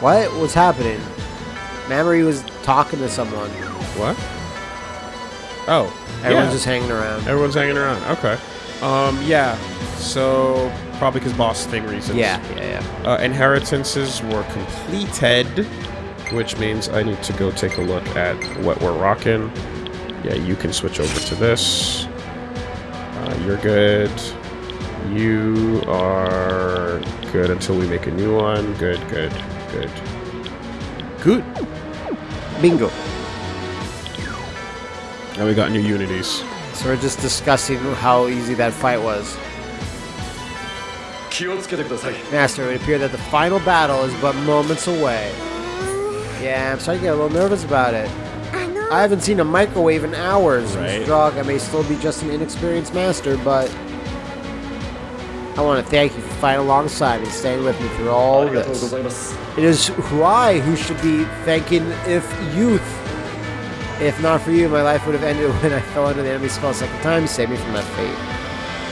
What was happening? He was talking to someone. What? Oh, Everyone's yeah. just hanging around. Everyone's hanging around. Okay. Um, yeah. So probably because boss thing reasons. Yeah, yeah, yeah. Uh, inheritances were completed, which means I need to go take a look at what we're rocking. Yeah, you can switch over to this. Uh, you're good. You are good until we make a new one. Good, good, good. Good. Bingo. Now we got new unities. So we're just discussing how easy that fight was. Master, it would appear that the final battle is but moments away. Yeah, I'm starting to get a little nervous about it. I haven't seen a microwave in hours. Right. Strog, I may still be just an inexperienced master, but I want to thank you for fighting alongside and staying with me through all this. It is who I who should be thanking if youth if not for you, my life would have ended when I fell under the enemy's spell a second time. Save me from that fate.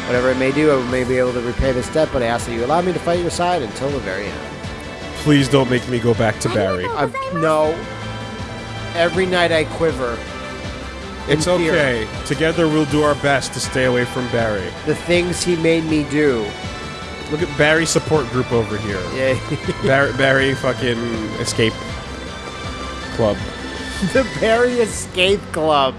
Whatever it may do, I may be able to repay this debt, but I ask that you allow me to fight your side until the very end. Please don't make me go back to Barry. I, no. Every night I quiver. It's in fear. okay. Together we'll do our best to stay away from Barry. The things he made me do. Look at Barry support group over here. Yeah. Barry, Barry fucking escape club. the Barry Escape Club.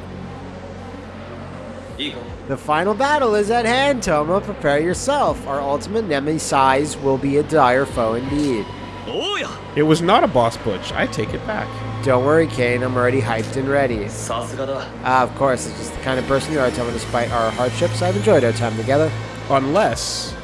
Eagle. The final battle is at hand, Toma. Prepare yourself. Our ultimate Nemi size will be a dire foe indeed. Oh yeah. It was not a boss butch. I take it back. Don't worry, Cain. I'm already hyped and ready. Uh, of course. It's just the kind of person you are, Toma. Despite our hardships, I've enjoyed our time together. Unless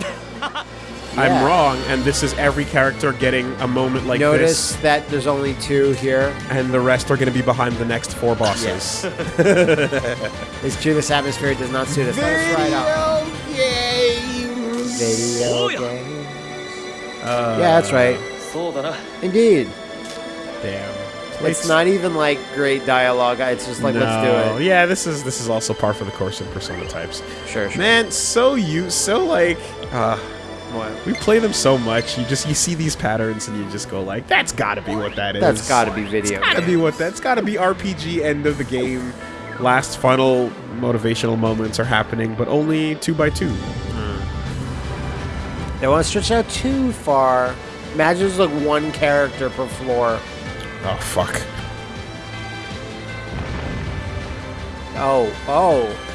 yeah. I'm wrong, and this is every character getting a moment like Notice this. Notice that there's only two here. And the rest are going to be behind the next four bosses. this atmosphere does not suit us. Video right games! Video oh, games. Uh, yeah, that's right. Indeed. Damn. It's, it's, not even like great dialogue. It's just like no. let's do it. Yeah, this is this is also par for the course in persona types. Sure, sure. Man, so you so like uh, what? we play them so much. You just you see these patterns and you just go like, that's got to be what that is. That's got to be video. It's Gotta be what that's got to be RPG end of the game. Last final motivational moments are happening, but only two by two. Hmm. They want to stretch out too far. Imagine there's like one character per floor. Oh fuck! Oh, oh.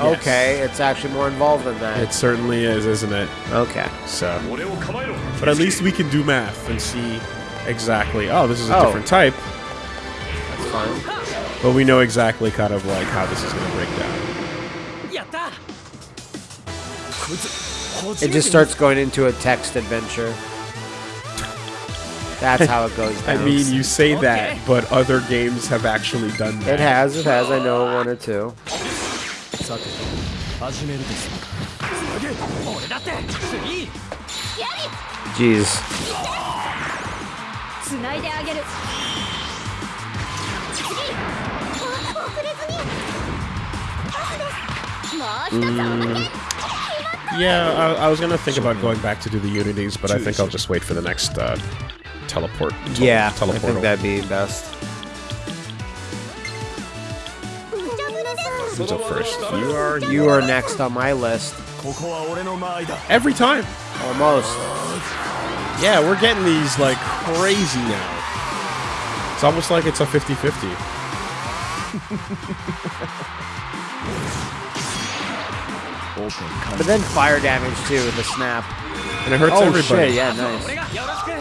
Okay, it's actually more involved than that. It certainly is, isn't it? Okay. So, but at least we can do math and see exactly. Oh, this is a oh. different type. That's fine. But we know exactly kind of like how this is going to break down. It just starts going into a text adventure. That's how it goes down. I mean, you say that, but other games have actually done that. It has, it has. I know one or two. さて始めるです俺だって次 Jeez. つないであげる次お遅れずにパスですもう一つおまけ Yeah, I, I was gonna think about going back to do the unities, but I think I'll just wait for the next uh, teleport. tel- Yeah, I teleport. think that'd be best. up first. You are you are next on my list. Every time, almost. Yeah, we're getting these like crazy now. It's almost like it's a 50-50. But then fire damage too with the snap. And it hurts oh, everybody. Shit, yeah, nice.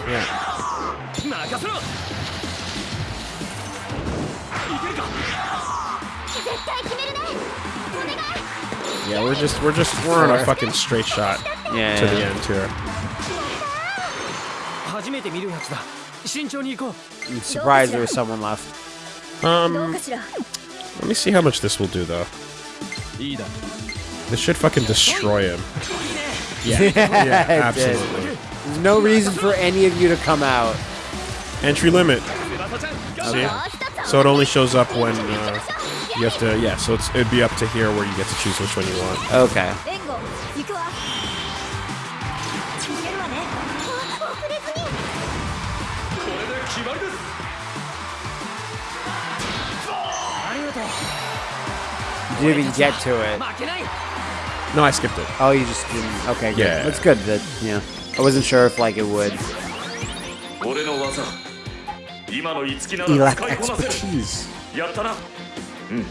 Yeah. Yeah, we're just we're just we're on a fucking straight shot yeah, to yeah. the end here. I'm surprised there was someone left. Um, let me see how much this will do though. This should fucking destroy him. Yeah, yeah absolutely. There's no reason for any of you to come out. Entry limit. See? So it only shows up when. Uh, you have to, yeah, so it's, it'd be up to here where you get to choose which one you want. Okay. You didn't even get to it. No, I skipped it. Oh, you just didn't. Okay, good. Yeah. That's good. That, yeah. I wasn't sure if, like, it would. Elect expertise. Mm.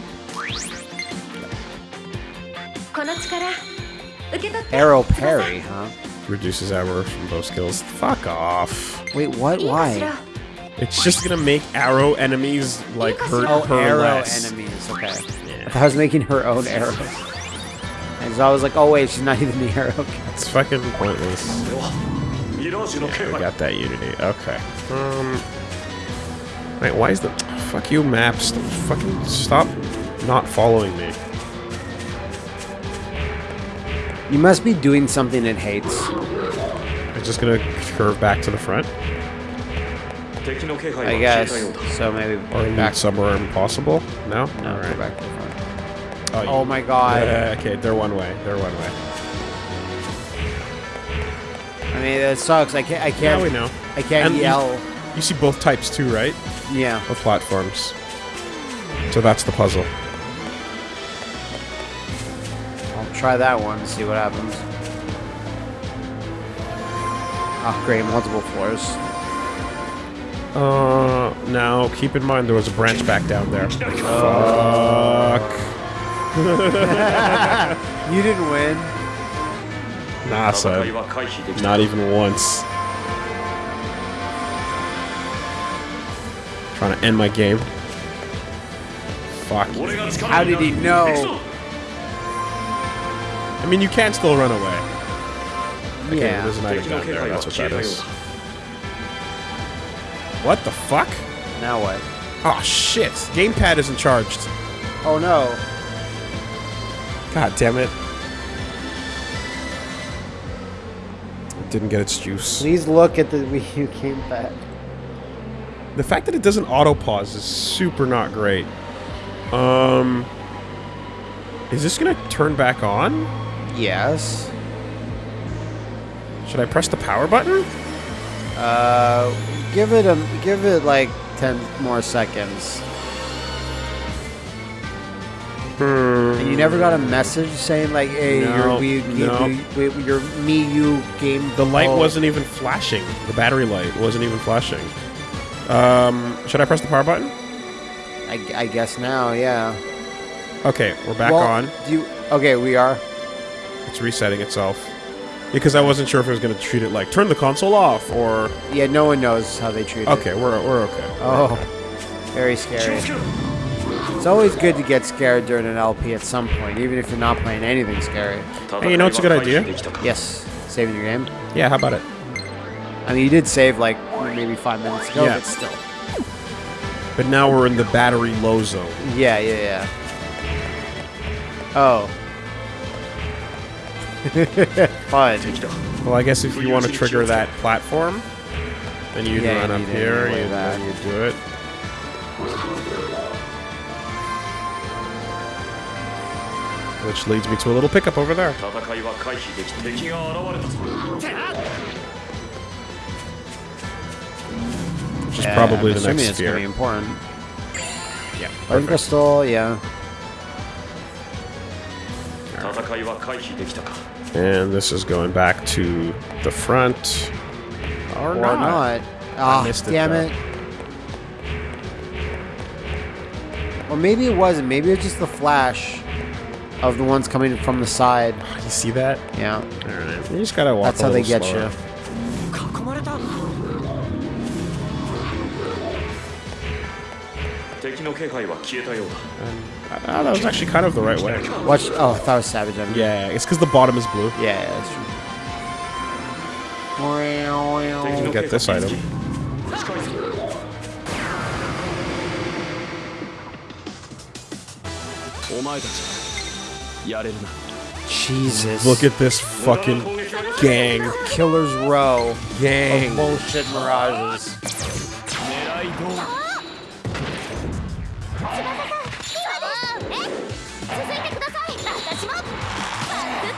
Arrow parry, huh? Reduces armor from bow skills. Fuck off. Wait, what? Why? It's just gonna make arrow enemies like hurt oh, her arrow less. enemies. Okay. Yeah. I, I was making her own arrows. And so I was like, oh wait, she's not even the arrow. It's fucking pointless. Yeah, we got that unity. Okay. Um. Wait, why is the... Fuck you, maps. Fucking stop not following me. You must be doing something it hates. I'm just gonna curve back to the front? I guess. So maybe or back somewhere impossible? No? No, All right. back to the front. Oh, oh my god. Yeah, okay, they're one way. They're one way. I mean, that sucks. I can't. I can't. Now we know. I can't and yell. You see both types too, right? Yeah. Of platforms. So that's the puzzle. I'll try that one and see what happens. Upgrade multiple floors. Uh, now keep in mind there was a branch back down there. Fuck. you didn't win. NASA. Not even once. Trying to end my game. Fuck. How did he know? I mean, you can still run away. Okay, yeah. There's an item down there. That's what that is. What the fuck? Now what? Oh shit! Gamepad isn't charged. Oh no. God damn it. Didn't get its juice. Please look at the Wii U gamepad. The fact that it doesn't auto pause is super not great. Um, is this gonna turn back on? Yes. Should I press the power button? Uh, give it a give it like ten more seconds. And you never got a message saying like, "Hey, No, your Wii, no. Wii- your Mii U game." The light oh, wasn't even flashing. The battery light wasn't even flashing. Um, should I press the power button? I, I guess now, yeah. Okay, we're back well, on. Do you? Okay, we are. It's resetting itself. Because I wasn't sure if it was going to treat it like turn the console off or. Yeah, no one knows how they treat okay, it. Okay, we're we're okay. We're oh, okay. very scary. It's always good to get scared during an LP at some point, even if you're not playing anything scary. Hey, you know what's a good idea? Yes, saving your game. Yeah, how about it? I mean, you did save like maybe five minutes ago, yeah. but still. But now we're in the battery low zone. Yeah, yeah, yeah. Oh. Fine. Well, I guess if you want to trigger that platform, then you'd yeah, run up here, you, then you do it. Which leads me to a little pickup over there. Which is probably I'm the next it's sphere. Gonna be important. Yeah. Perfect. Crystal, yeah. And this is going back to the front. Or, or not. not. Oh, it, damn though. it. Or maybe it wasn't. Maybe it was just the flash of the ones coming from the side. You see that? Yeah. All right. You just gotta walk That's how they get slower. you. Uh, that was actually kind of the right way. Watch. Oh, that was Savage Enemy. Yeah, it's because the bottom is blue. Yeah, that's true. We get this item. Jesus. Look at this fucking gang. Killer's Row. Gang. Of bullshit mirages.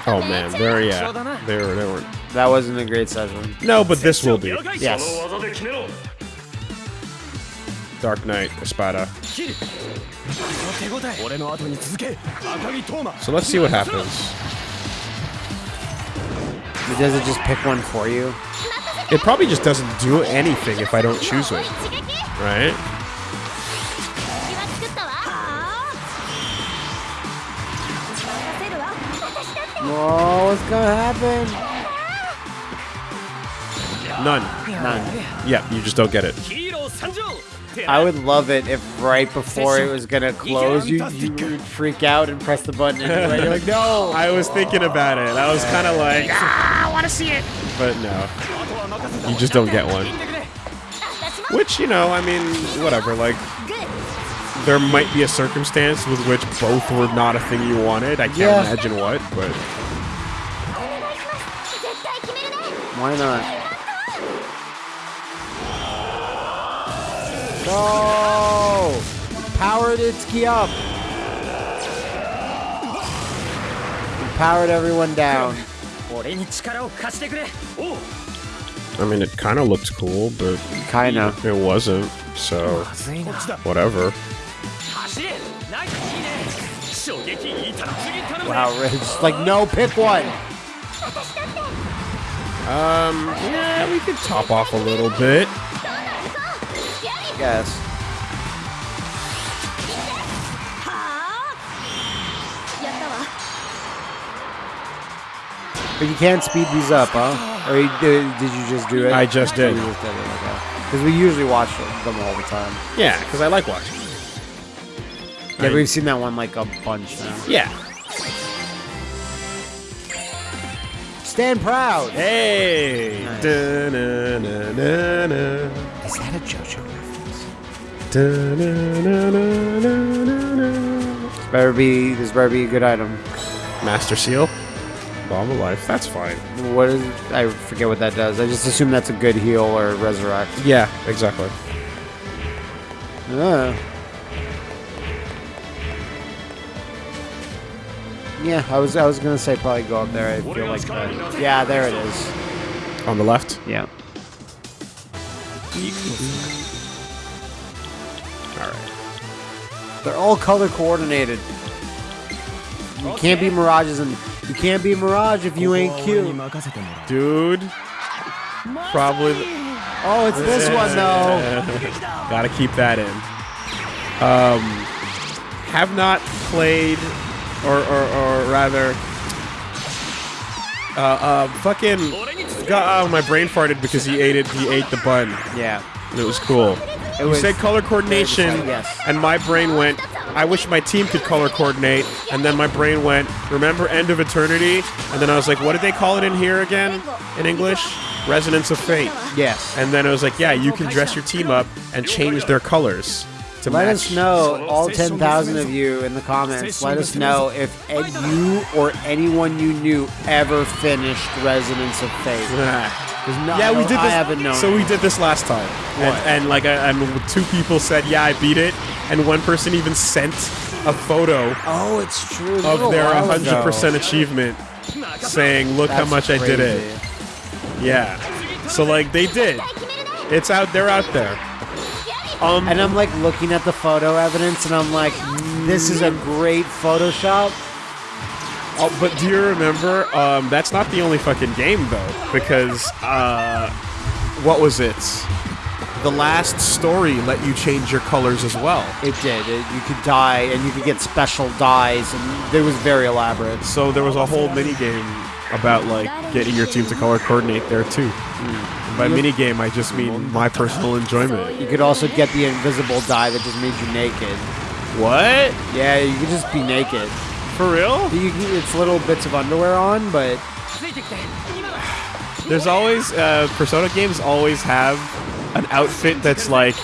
Oh man, there yeah, they were they were. That wasn't a great session. No, but this will be. Yes. Dark Knight Espada. So let's see what happens. Does it just pick one for you? It probably just doesn't do anything if I don't choose it, right? Oh, what's gonna happen? None. None. Yeah, you just don't get it. I would love it if right before it was gonna close, you, you would freak out and press the button anyway. You're like, no! I was thinking about it. I was kind of like, ah, I want to see it. But no, you just don't get one. Which, you know, I mean, whatever. Like, there might be a circumstance with which both were not a thing you wanted. I can't yeah. imagine what, but. Why not? No! Powered Itsuki up! We powered everyone down. I mean, it kind of looked cool, but... Kinda. It wasn't, so... Whatever. Wow, Rich. Like, no, pick one! Um, yeah, we could top off a little bit. Yes. But you can't speed these up, huh? Or you, did, did you just do it? I just did. Because okay. we usually watch them all the time. Yeah, because I like watching. Yeah, we've seen that one like a bunch now. Yeah. Stand proud! Hey. Nice. Da-na-na-na-na. Is that a JoJo reference? Da-na-na-na-na-na-na. This better be, this better be a good item. Master Seal. Bomb of Life. That's fine. What is, I forget what that does. I just assume that's a good heal or resurrect. Yeah, exactly. Ah. Yeah, I was I was gonna say probably go up there. I feel like. Yeah, there it is. On the left. Yeah. all right. They're all color coordinated. You can't be mirages and you can't be mirage if you ain't cute, dude. Probably. Oh, it's this one though. Gotta keep that in. Um, have not played or or, or rather, uh, uh, fucking. God, oh, my brain farted because he ate it. He ate the bun. Yeah. And it was cool. It You was said color coordination, yes. and my brain went. I wish my team could color coordinate, and then my brain went. Remember End of Eternity, and then I was like, what did they call it in here again? In English, Resonance of Fate. Yes. And then I was like, yeah, you can dress your team up and change their colors to Let match. us know, all 10,000 of you in the comments, let us know if you or anyone you knew ever finished Resonance of Fate. 'Cause no- yeah, we did this. I haven't known. So we did this last time, and, and like, I, and two people said, yeah, I beat it, and one person even sent a photo oh, it's true. This of their 100% achievement, saying, look how That's much I did it. Yeah. So like they did. It's out. They're out there. Um. And I'm like looking at the photo evidence, and I'm like, this is a great Photoshop. Oh, but do you remember? Um, that's not the only fucking game though, because uh, what was it? The last story let you change your colors as well. It did. It, you could dye, and you could get special dyes, and it was very elaborate. So there was a whole mini game about like getting your team to color coordinate there too. And by mini game, I just mean my personal enjoyment. You could also get the invisible die that just means you're naked. What? Yeah, you could just be naked. For real? You, can- it's little bits of underwear on, but There's always uh, Persona games always have an outfit that's like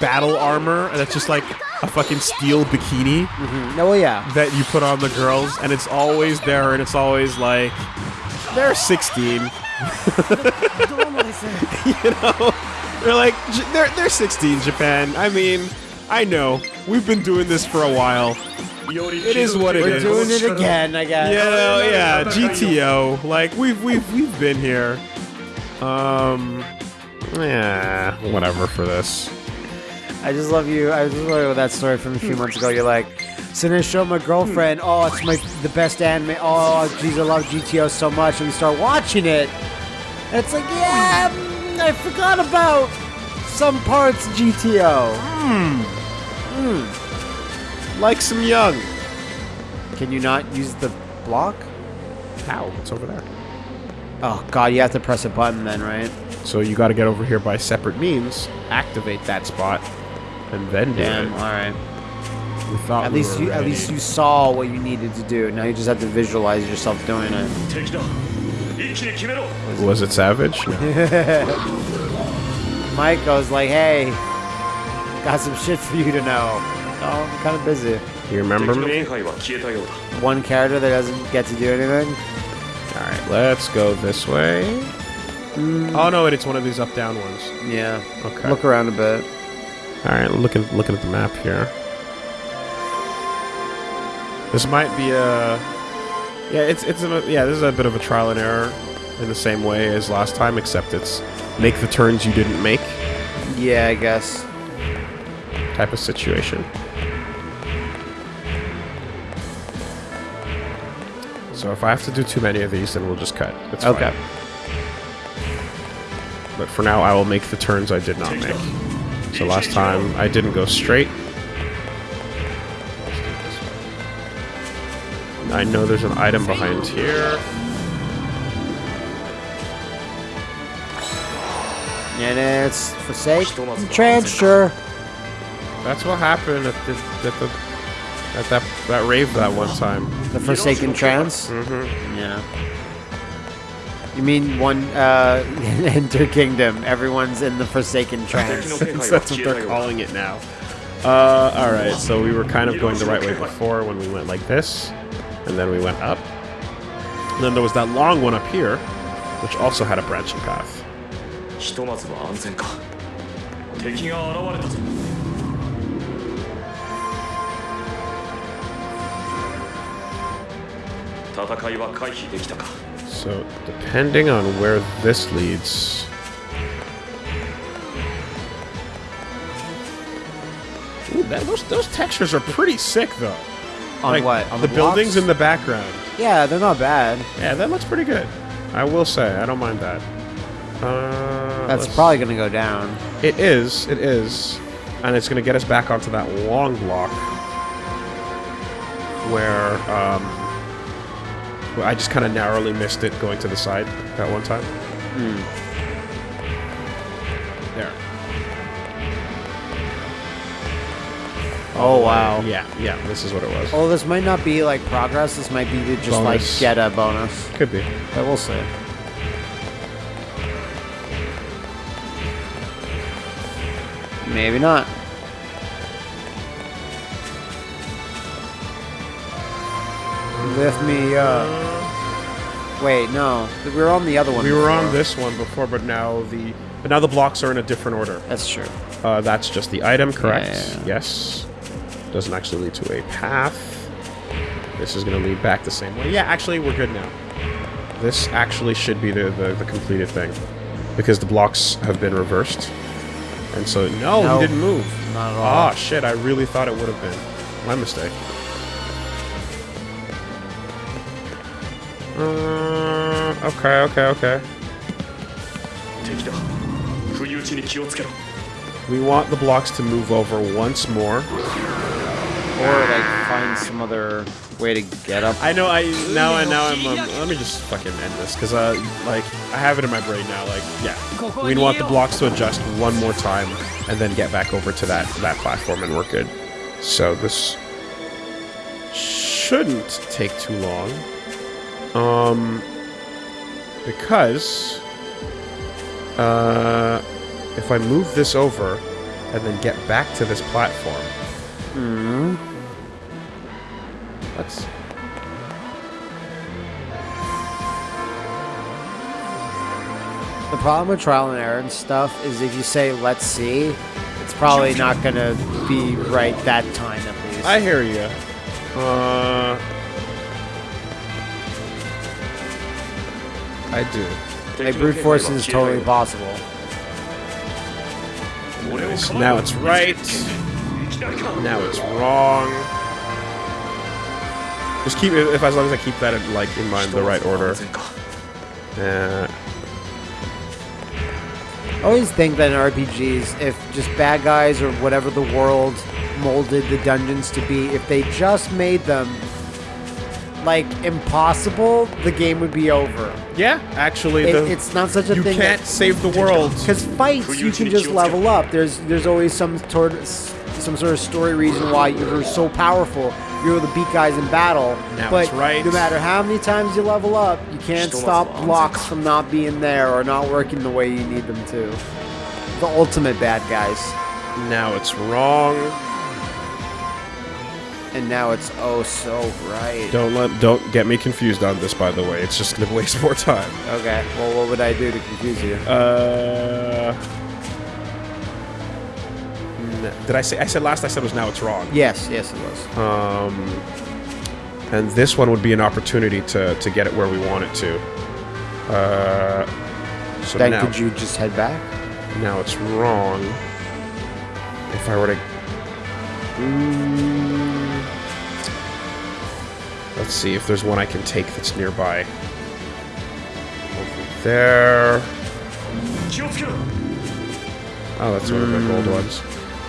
battle armor and that's just like a fucking steel bikini mm-hmm. no, yeah. that you put on the girls, and it's always there, and it's always like they're 16. you know, they're like they're they're 16. Japan. I mean, I know we've been doing this for a while. It is what it We're is. doing it again, I guess. Yeah, yeah, GTO. Like we've we've we've been here. Um, yeah, whatever for this. I just love you. I just love that story from a few months ago. You're like, so then I show my girlfriend. Oh, it's my the best anime. Oh, geez, I love GTO so much, and we start watching it. And it's like, yeah, mm, I forgot about some parts of GTO. Like some young. Can you not use the block? How? It's over there. Oh God, you have to press a button then, right? So you got to get over here by separate means, activate that spot, and then do Damn. it. All right. We thought At we least were you at least you saw what you needed to do. Now you just have to visualize yourself doing it. Was it Savage? No. Mike goes like, hey, got some shit for you to know. Oh, I'm kind of busy. You remember me? One character that doesn't get to do anything? Alright, let's go this way. Mm. Oh, no, it's one of these up-down ones. Yeah. Okay. Look around a bit. Alright, looking, looking at the map here. This might be a yeah. It's it's a, yeah. This is a bit of a trial and error in the same way as last time, except it's make the turns you didn't make Yeah, I guess. type of situation. So if I have to do too many of these, then we'll just cut. It's fine. Okay. But for now, I will make the turns I did not make. So last time I didn't go straight. I know there's an item behind here. And it's forsaken. transfer. That's what happened at the, at the at that that rave that one time. The Forsaken Trance. Mm-hmm. Yeah. You mean one uh, Enter Kingdom? Everyone's in the Forsaken Trance. that's what they're calling it now. Uh, all right. So we were kind of going the right way before when we went like this and then we went up. And then there was that long one up here, which also had a branching path. So, depending on where this leads, Ooh, that, those, those textures are pretty sick, though. On Like, what? On the, the, buildings in the background. Yeah, they're not bad. Yeah, that looks pretty good. I will say, I don't mind that. Uh, That's probably gonna go down. It is. It is. And it's going to get us back onto that long block where um, where I just kind of narrowly missed it going to the side that one time. There. Oh wow. Yeah, yeah, this is what it was. Oh, this might not be like progress. This might be to just like get a bonus. Could be. But we'll see. Maybe not. Lift me up. Wait, no. We were on the other one. We were on this one before, but now the but now the blocks are in a different order. That's true. Uh, that's just the item, correct? Yeah, yeah, yeah. Yes. Doesn't actually lead to a path. This is going to lead back the same way. Yeah, actually, we're good now. This actually should be the, the, the completed thing. Because the blocks have been reversed. And so, no, no he didn't move. Not at ah, all. Oh, shit, I really thought it would have been. My mistake. Uh, okay, okay, okay. We want the blocks to move over once more. Or like find some other way to get up. I know. I now and now I'm. Um, let me just fucking end this because uh, like I have it in my brain now. Like, yeah, we want the blocks to adjust one more time and then get back over to that that platform, and we're good. So this shouldn't take too long. Um, because uh, if I move this over and then get back to this platform, Let's. The problem with trial and error and stuff is if you say let's see, it's probably not gonna be right that time at least. I hear you. Uh, I do. like brute force is totally possible. Now it's right. Now it's wrong. Just keep it if as long as I keep that in, like in mind the right order. Uh, I always think that in RPGs, if just bad guys or whatever the world molded the dungeons to be, if they just made them like impossible, the game would be over. yeah, actually, It, the, it's not such a you thing. You can't save the world. because fights you can just level up. There's there's always some sort some sort of story reason why you're so powerful. You're able to beat guys in battle. Now but right. no matter how many times you level up, you can't Still stop blocks from not being there or not working the way you need them to. The ultimate bad guys. Now it's wrong. And now it's oh so right. Don't let don't get me confused on this. By the way, it's just gonna waste more time. Okay, well, what would I do to confuse you? Uh, did I say? I said last. I said was now it's wrong. Yes, yes, it was. Um, and this one would be an opportunity to to get it where we want it to. Uh, so then now, could you just head back? now it's wrong. If I were to, Mm, let's see if there's one I can take that's nearby. Over there. Oh, that's one of my gold ones.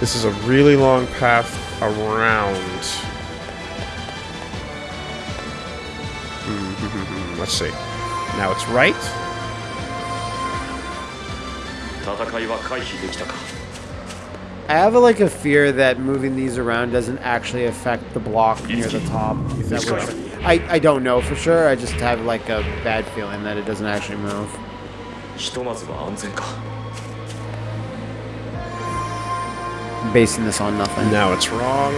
This is a really long path around. Hmm, let's see. Now it's right. I have like a fear that moving these around doesn't actually affect the block near the top. I, I don't know for sure. I just have like a bad feeling that it doesn't actually move. Basing this on nothing. Now it's wrong.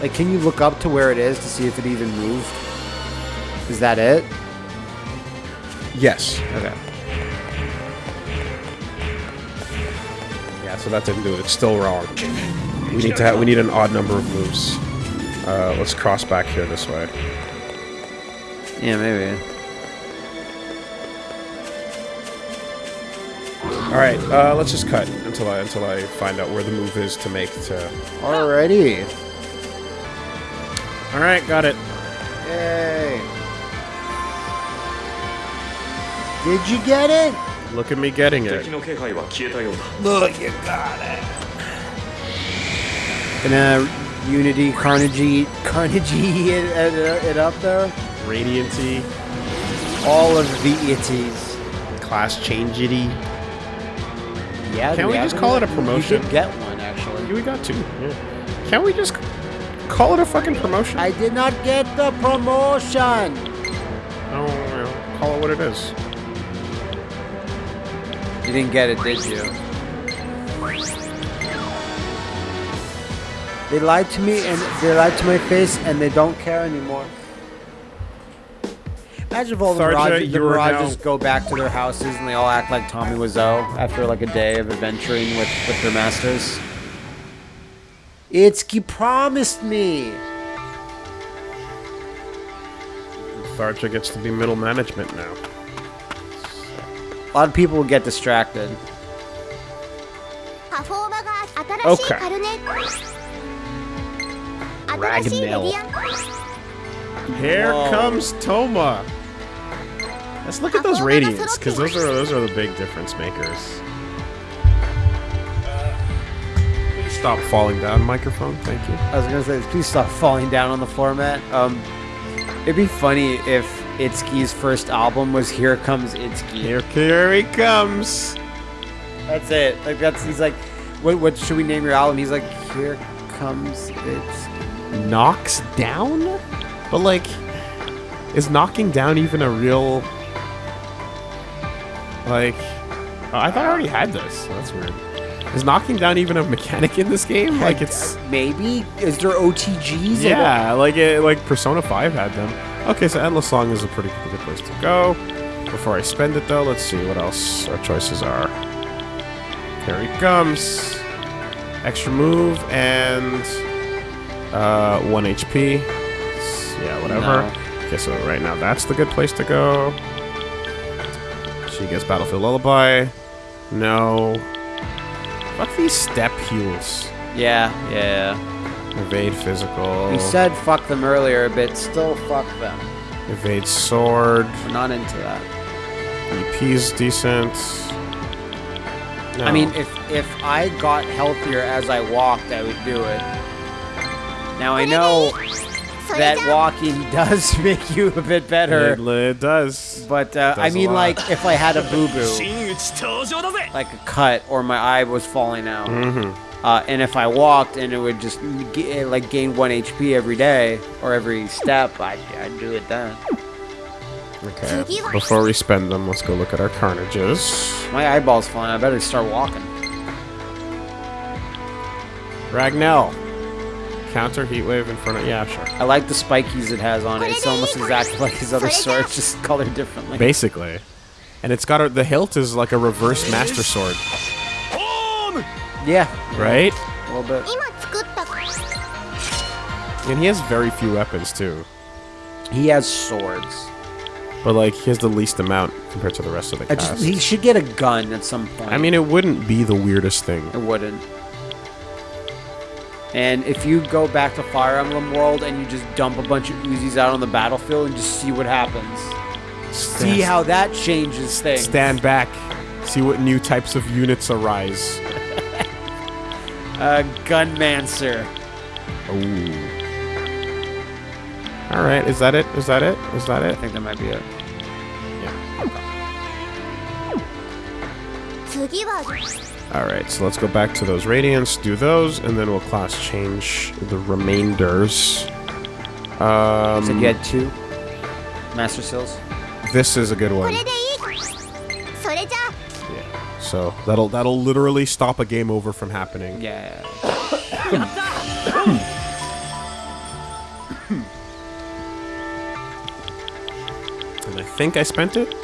Like, can you look up to where it is to see if it even moved? Is that it? Yes. Okay. Yeah, so that didn't do it. It's still wrong. We need to have, we need an odd number of moves. Uh, let's cross back here this way. Yeah, maybe. Alright, uh, let's just cut until I until I find out where the move is to make to... Alrighty. Alright, got it. Yay. Did you get it? Look at me getting it. Look, you got it. Gonna uh, Unity Carnegie Carnegie it, it, it up there? Radianty. All of the itties. Class changeity. Yeah. Can't do we just call it a promotion? You did get one actually. We got two. Yeah. Can't we just call it a fucking promotion? I did not get the promotion. Oh, well, call it what it is. You didn't get it, did you? They lied to me and they lied to my face and they don't care anymore. Imagine if all the, Rogers, the Mirages go back to their houses and they all act like Tommy Wiseau after like a day of adventuring with, with their masters. Itsuki promised me. Tharja gets to be middle management now. A lot of people will get distracted. Okay. Ragnell. Here Whoa. comes Toma. Let's look at those radiants, because those are those are the big difference makers. Stop falling down, microphone. Thank you. I was gonna say, please stop falling down on the floor, Matt. Um, it'd be funny if Itsuki's first album was "Here Comes Itsuki." Here, here he comes. That's it. Like that's he's like, what what should we name your album? He's like, "Here Comes Itsuki." Knocks down, but like, is knocking down even a real? Like, oh, I thought I already had this. That's weird. Is knocking down even a mechanic in this game? Like it's maybe is there OTGs? yeah, like it, like Persona 5 had them. Okay, so Endless Song is a pretty good place to go. Before I spend it though, let's see what else our choices are. Here he comes. Extra move and uh, 1 HP. S- Yeah, whatever. No. Okay, so right now that's the good place to go. She gets Battlefield Lullaby. No. Fuck these step heals. Yeah, yeah. Evade physical. We said fuck them earlier, but still fuck them. Evade sword. We're not into that. EP's decent. No. I mean, if if I got healthier as I walked, I would do it. Now I know それ that walking does make you a bit better. It, it does. But uh, it does I mean, like if I had a boo boo, like a cut or my eye was falling out, mm -hmm. uh, and if I walked and it would just like gain one HP every day or every step, I'd, I'd do it then. Okay. Before we spend them, let's go look at our carnages. My eyeball's falling. I better start walking. Ragnell counter heat wave in front of yeah sure. I like the spikies it has on it. It's almost exactly like his other sword, just colored differently. Basically, and it's got a, the hilt is like a reverse master sword. Yeah. Right. A little bit. And he has very few weapons too. He has swords. But like he has the least amount compared to the rest of the cast. Just, he should get a gun at some point. I mean, it wouldn't be the weirdest thing. It wouldn't. And if you go back to Fire Emblem World and you just dump a bunch of Uzis out on the battlefield and just see what happens, see how that changes things. Stand back. See what new types of units arise. Uh, Gunmancer. Ooh. All right, is that it? Is that it? Is that it? I think that might be it. Yeah. Alright, so let's go back to those Radiants, do those, and then we'll class change the remainders. Um, so you had two Master Seals? This is a good one. Yeah, so that'll that'll literally stop a game over from happening. Yeah. and I think I spent it?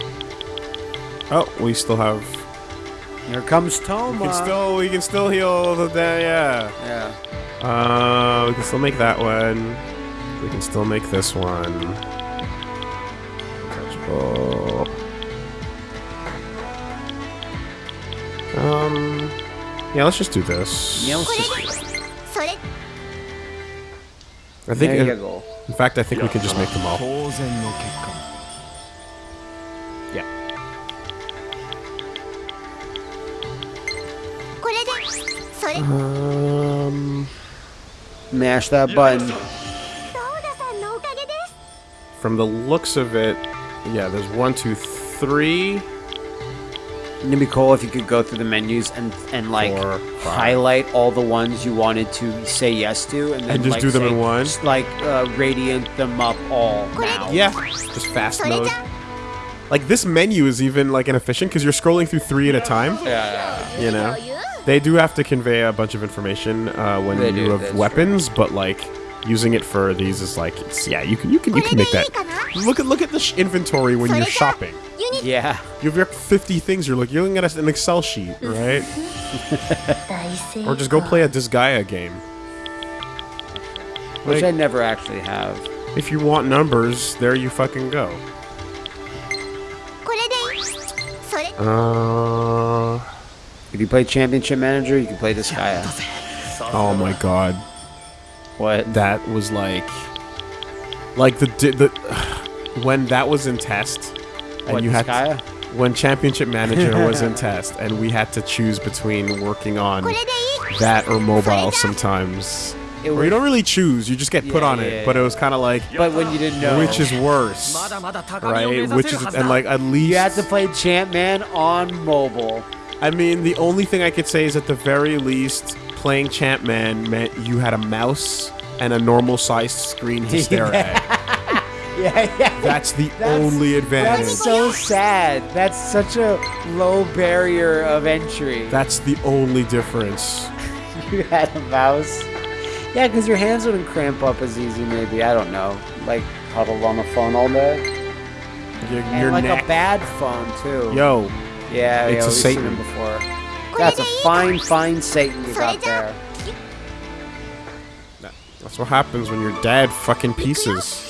Oh, we still have here comes Toma. We can still, we can still heal the day, yeah. Yeah. Uh, we can still make that one. We can still make this one. Catchable. Um, yeah, let's just do this. Yeah, just do. I think, in, in fact, I think we can just make them all. Um, mash that button. From the looks of it, yeah, there's one, two, three. It'd be cool if you could go through the menus and and like Four, highlight all the ones you wanted to say yes to, and then and just like, do them say, in one. Just like uh, radiant them up all now. Yeah, just fast mode. Like this menu is even like inefficient because you're scrolling through three at a time. Yeah. You know. They do have to convey a bunch of information uh, when they you do, have weapons, true. but like using it for these is like yeah you can you can you can make that. Look at look at the inventory when you're shopping. Yeah. You have 50 things you're you're looking at an excel sheet right? Or just go play a disgaea game. Like, which i never actually have. if you want numbers there you fucking go. Uh if you play Championship Manager, you can play this guy. Oh my god. What? That was like, like the the when that was in test, and what, you had to, when Championship Manager was in test, and we had to choose between working on that or mobile sometimes. It or you don't really choose, you just get put yeah, on yeah, it. Yeah, but it was kind of like, but when you didn't know which is worse, right? Which is and like at least you had to play Champ Man on mobile I mean the only thing I could say is at the very least playing Champman meant you had a mouse and a normal sized screen to stare at Yeah, yeah. That's the That's- only advantage. That's so sad. That's such a low barrier of entry. That's the only difference. you had a mouse. Yeah, because your hands wouldn't cramp up as easy, maybe. I don't know. Like, huddled on the phone all day. Your, And like neck. a bad phone, too. Yo, yeah, it's yeah, a Satan. seen him before. That's a fine, fine Satan you got there. That's what happens when your dad fucking pieces.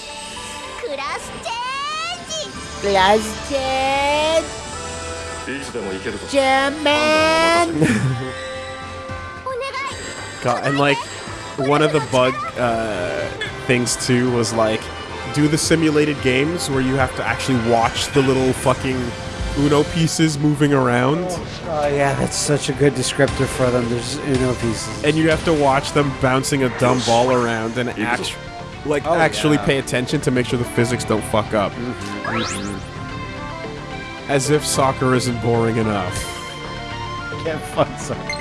Glass dead. German. God, and like one of the bug uh, things too was like do the simulated games where you have to actually watch the little fucking Uno pieces moving around, Oh, yeah, that's such a good descriptor for them. There's Uno pieces. and you have to watch them bouncing a dumb ball around and act like Oh, actually yeah. pay attention to make sure the physics don't fuck up. Mm-hmm, mm-hmm. As if soccer isn't boring enough. I Can't fun something.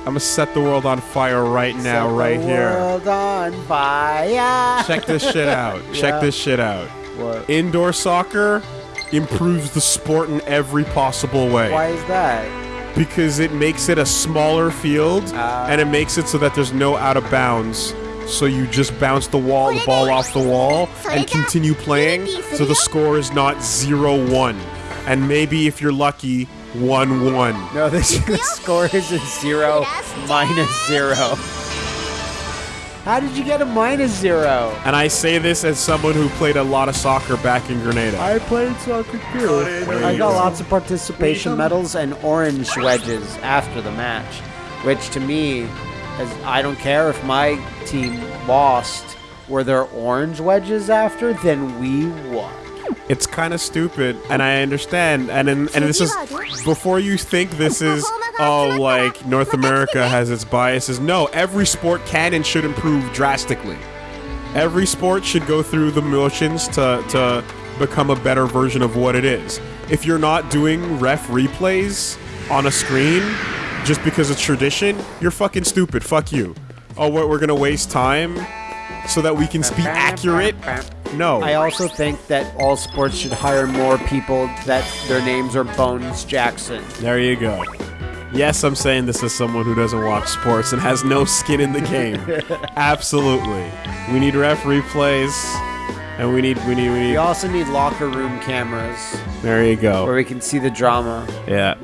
I'm gonna set the world on fire right now, Set right the here. World on fire. Check this shit out. Check Yeah. this shit out. What? Indoor soccer improves the sport in every possible way Why is that? because it makes it a smaller field Ah. and it makes it so that there's no out of bounds. So you just bounce the wall, the ball off the wall, and continue playing. So the score is not 0-1, and maybe if you're lucky, 1-1. No, this the score is a zero minus zero. How did you get a minus zero? And I say this as someone who played a lot of soccer back in Grenada. I played soccer too. I got lots of participation um, medals and orange wedges after the match, which to me, as I don't care if my team lost. Were there orange wedges after? Then we won. It's kind of stupid, and I understand. And in, and this is before you think this is oh like North America has its biases. No, every sport can and should improve drastically. Every sport should go through the motions to to become a better version of what it is. If you're not doing ref replays on a screen just because it's tradition, you're fucking stupid. Fuck you. Oh, what we're gonna waste time so that we can be accurate? No. I also think that all sports should hire more people that their names are Bones Jackson. There you go. Yes, I'm saying this as someone who doesn't watch sports and has no skin in the game. Absolutely. We need ref replays, and we need, we need, we need. We also need locker room cameras There you go. where we can see the drama. Yeah.